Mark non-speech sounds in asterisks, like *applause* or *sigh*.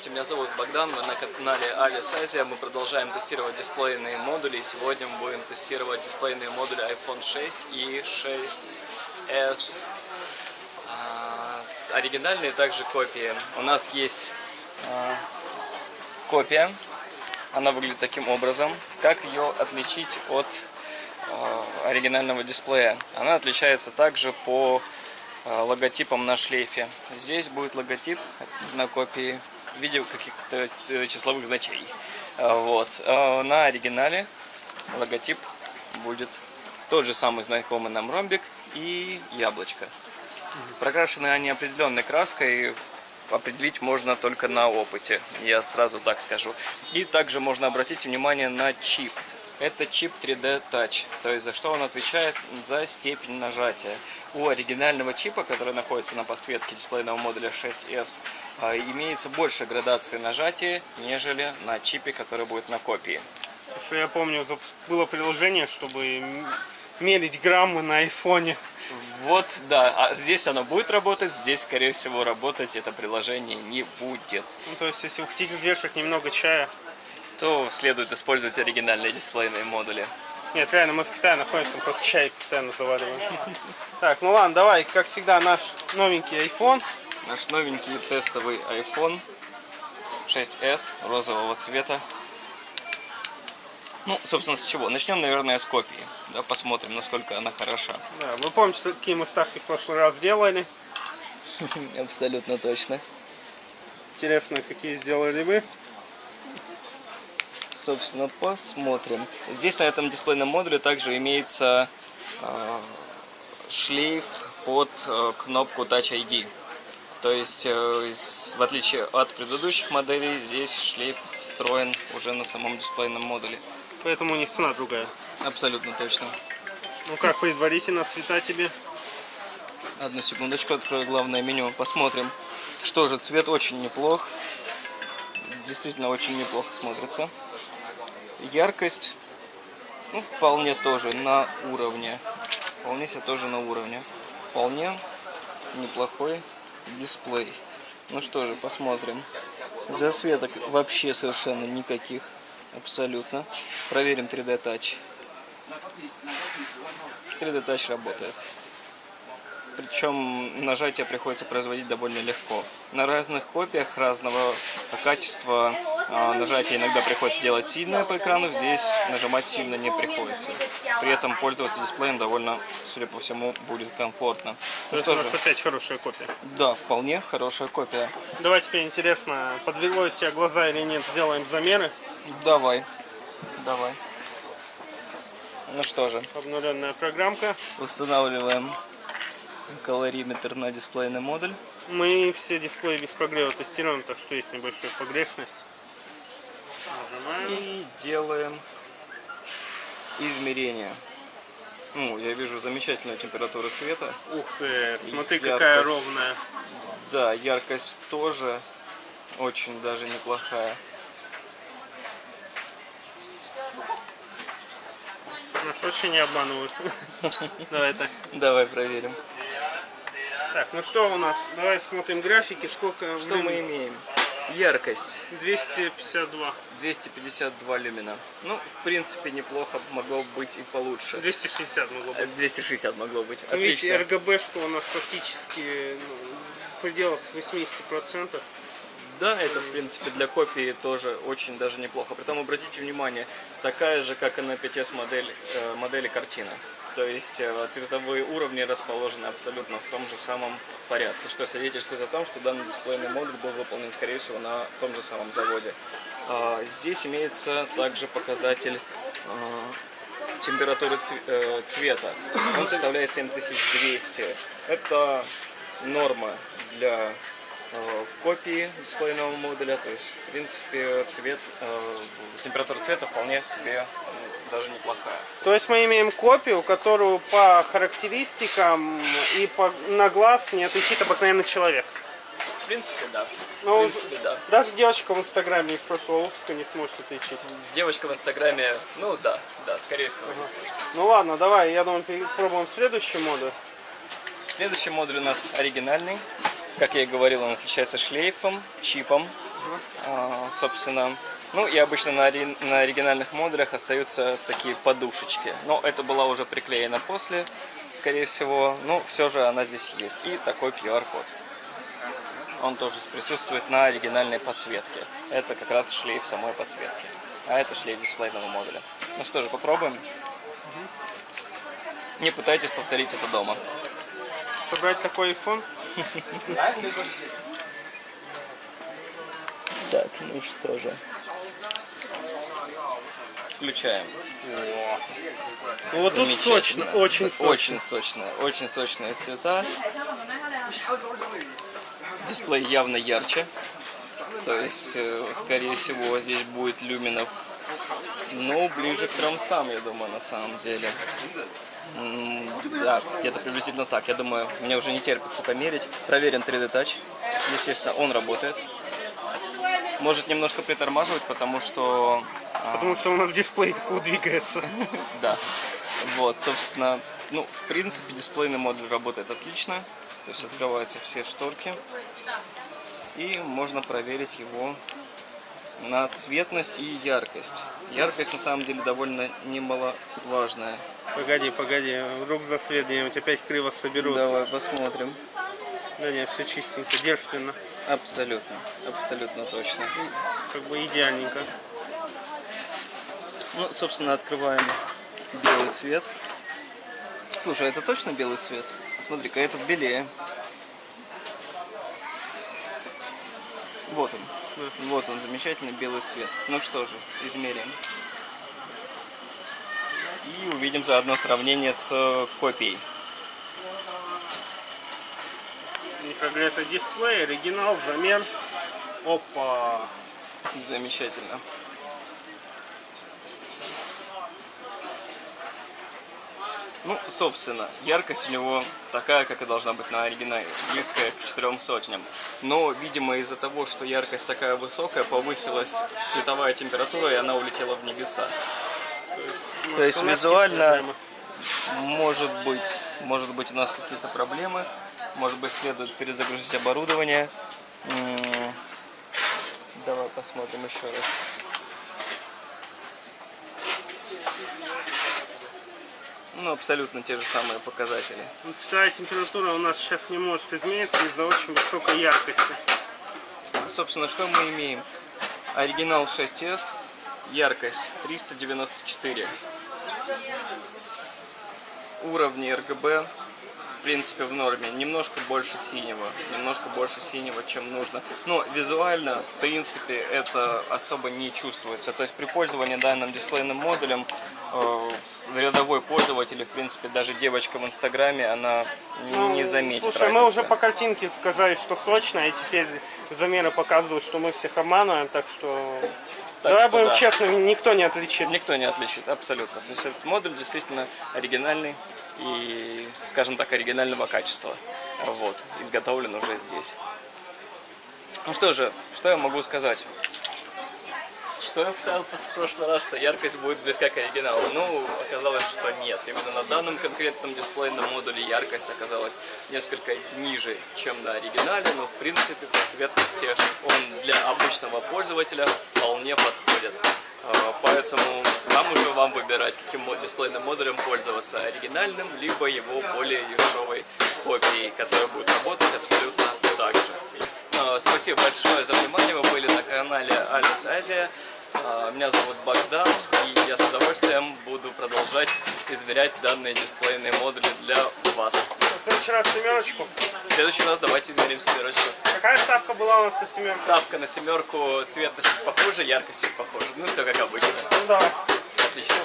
Здравствуйте, меня зовут Богдан, мы на канале Alice Asia. Мы продолжаем тестировать дисплейные модули. И сегодня мы будем тестировать дисплейные модули iPhone 6 и 6s. А, оригинальные также копии. У нас есть а, копия. Она выглядит таким образом. Как ее отличить от а, оригинального дисплея? Она отличается также по а, логотипом на шлейфе. Здесь будет логотип на копии в виде каких-то числовых значений. А, вот. А на оригинале логотип будет тот же самый знакомый нам ромбик и яблочко. Прокрашены они определенной краской, определить можно только на опыте, я сразу так скажу. И также можно обратить внимание на чип. Это чип 3D Touch, то есть за что он отвечает за степень нажатия. У оригинального чипа, который находится на подсветке дисплейного модуля 6S, а, имеется больше градации нажатия, нежели на чипе, который будет на копии. Что я помню, было приложение, чтобы мерить граммы на айфоне. Вот, да, а здесь оно будет работать, здесь, скорее всего, работать это приложение не будет. Ну, то есть, если вы хотите взвешивать немного чая, то следует использовать оригинальные дисплейные модули. Нет, реально, мы в Китае находимся, мы просто чай постоянно завариваем. Так, ну ладно, давай, как всегда, наш новенький iPhone. Наш новенький тестовый iPhone 6s розового цвета. Ну, собственно, с чего? Начнем, наверное, с копии. Да, посмотрим, насколько она хороша. Да, вы помните, какие мы ставки в прошлый раз сделали? *laughs* Абсолютно точно. Интересно, какие сделали вы? Собственно, посмотрим. Здесь на этом дисплейном модуле также имеется э, шлейф под э, кнопку Touch ID. То есть, э, в отличие от предыдущих моделей, здесь шлейф встроен уже на самом дисплейном модуле. Поэтому у них цена другая. Абсолютно точно. Ну как предварительно цвета тебе? Одну секундочку, открою главное меню, посмотрим. Что же, цвет очень неплох. Действительно очень неплохо смотрится. Яркость, ну, вполне тоже на уровне. Вполне себе тоже на уровне. Вполне неплохой дисплей. Ну что же, посмотрим. Засветок вообще совершенно никаких. Абсолютно. Проверим 3D Touch. 3D Touch работает. Причем нажатие приходится производить довольно легко. На разных копиях разного качества нажатие иногда приходится делать сильное по экрану, здесь нажимать сильно не приходится. При этом пользоваться дисплеем довольно, судя по всему, будет комфортно. Ну что же, опять хорошая копия. Да, вполне хорошая копия. Давай теперь интересно, подвело тебя глаза или нет, сделаем замеры. Давай, давай. Ну что же. Обнуленная программка. Устанавливаем калориметр на дисплейный модуль. Мы все дисплеи без прогрева тестируем, так что есть небольшая погрешность. И делаем измерение. Ну, я вижу замечательную температуру цвета. Ух ты, смотри, яркость, какая ровная. Да, яркость тоже очень даже неплохая. Нас очень не обманывают. *laughs* Давай так. Давай проверим. Так, ну что у нас? Давай смотрим графики, сколько Что мы имеем? Яркость. 252. 252 люмина. Ну, в принципе, неплохо могло быть и получше. 260 могло быть. 260 могло быть. Отлично. Видите, РГБшка у нас фактически ну, в пределах 80%. Да, это в принципе для копии тоже очень даже неплохо. Притом обратите внимание, такая же, как и на 5S модель, э, модели картина. То есть э, цветовые уровни расположены абсолютно в том же самом порядке, что свидетельствует о том, что данный дисплейный модуль был выполнен, скорее всего, на том же самом заводе. А, здесь имеется также показатель а, температуры э, цвета. Он составляет 7200. Это норма для э, копии дисплейного модуля, то есть в принципе цвет, температура цвета вполне себе даже неплохая. То есть мы имеем копию, которую по характеристикам и по, на глаз не отличит обыкновенный человек. В принципе, да. Ну, в принципе, да. Даже девочка в инстаграме из прошлого выпуска не сможет отличить. Девочка в инстаграме, ну да, да, скорее всего не сможет. Ну ладно, давай, я думаю, попробуем следующий модуль. Следующий модуль у нас оригинальный. Как я и говорил, он отличается шлейфом, чипом, а, собственно. Ну и обычно на, ори- на оригинальных модулях остаются такие подушечки. Но это была уже приклеена после, скорее всего. Но все же она здесь есть. И такой QR-код. Он тоже присутствует на оригинальной подсветке. Это как раз шлейф самой подсветки. А это шлейф дисплейного модуля. Ну что же, попробуем. Не пытайтесь повторить это дома. Собрать такой iPhone? Так, ну что же. Включаем. Ну, вот тут сочно, очень сочно. Очень сочно. Очень сочные цвета. Дисплей явно ярче. То есть, э, скорее всего, здесь будет люминов, ну, ближе к 300, я думаю, на самом деле. Да, где-то приблизительно так. Я думаю, мне уже не терпится померить. Проверим 3D Touch. Естественно, он работает. Может немножко притормаживать, потому что а, Потому что у нас дисплей как двигается. *laughs* да. Вот, собственно, ну, в принципе, дисплейный модуль работает отлично. То есть открываются все шторки. И можно проверить его на цветность и яркость. Яркость на самом деле довольно немаловажная. Погоди, погоди, вдруг за свет где-нибудь опять криво соберут. Давай посмотрим. Да нет, все чистенько, девственно. Абсолютно, абсолютно точно. Как бы идеальненько. Ну, собственно, открываем белый цвет. Слушай, а это точно белый цвет? Смотри-ка, этот белее. Вот он. Вот он, замечательный белый цвет. Ну что же, измерим. И увидим заодно сравнение с э, копией. Микроглета дисплей, оригинал, замер. Опа! Замечательно. Ну, собственно, яркость у него такая, как и должна быть на оригинале, близкая к четырем сотням. Но, видимо, из-за того, что яркость такая высокая, повысилась цветовая температура, и она улетела в небеса. То есть У нас визуально может быть, может быть у нас какие-то проблемы, может быть следует перезагрузить оборудование. Давай посмотрим еще раз. Ну, абсолютно те же самые показатели. Цветовая температура у нас сейчас не может измениться из-за очень высокой яркости. Собственно, что мы имеем? Оригинал 6S, яркость 394. Уровни RGB, в принципе, в норме. Немножко больше синего, немножко больше синего, чем нужно. Но визуально, в принципе, это особо не чувствуется. То есть при пользовании данным дисплейным модулем э, рядовой пользователь, в принципе, даже девочка в Инстаграме, она не заметит Ну, Слушай, мы разницы. уже по картинке сказали, что сочно, и теперь замеры показывают, что мы всех обманываем, так что... Так Давай что будем да. честными, никто не отличит. Никто не отличит, абсолютно. То есть этот модуль действительно оригинальный и, скажем так, оригинального качества. Вот, изготовлен уже здесь. Ну что же, что я могу сказать? Что я писал в прошлый раз, что яркость будет близка к оригиналу. Ну, оказалось, что нет. Именно на данном конкретном дисплейном модуле яркость оказалась несколько ниже, чем на оригинале, но в принципе по цветности он для обычного пользователя вполне подходит. А, Поэтому там уже вам выбирать, каким дисплейным модулем пользоваться, оригинальным, либо его более дешевой копией, которая будет работать абсолютно так же. А, Спасибо большое за внимание, вы были на канале Алис Азия. Меня зовут Богдан, и я с удовольствием буду продолжать измерять данные дисплейные модули для вас. В следующий раз семерочку. В следующий раз давайте измерим семерочку. Какая ставка была у нас на семерку? Ставка на семерку, цветность чуть похуже, яркость чуть похуже. Ну, все как обычно. Ну давай. Отлично.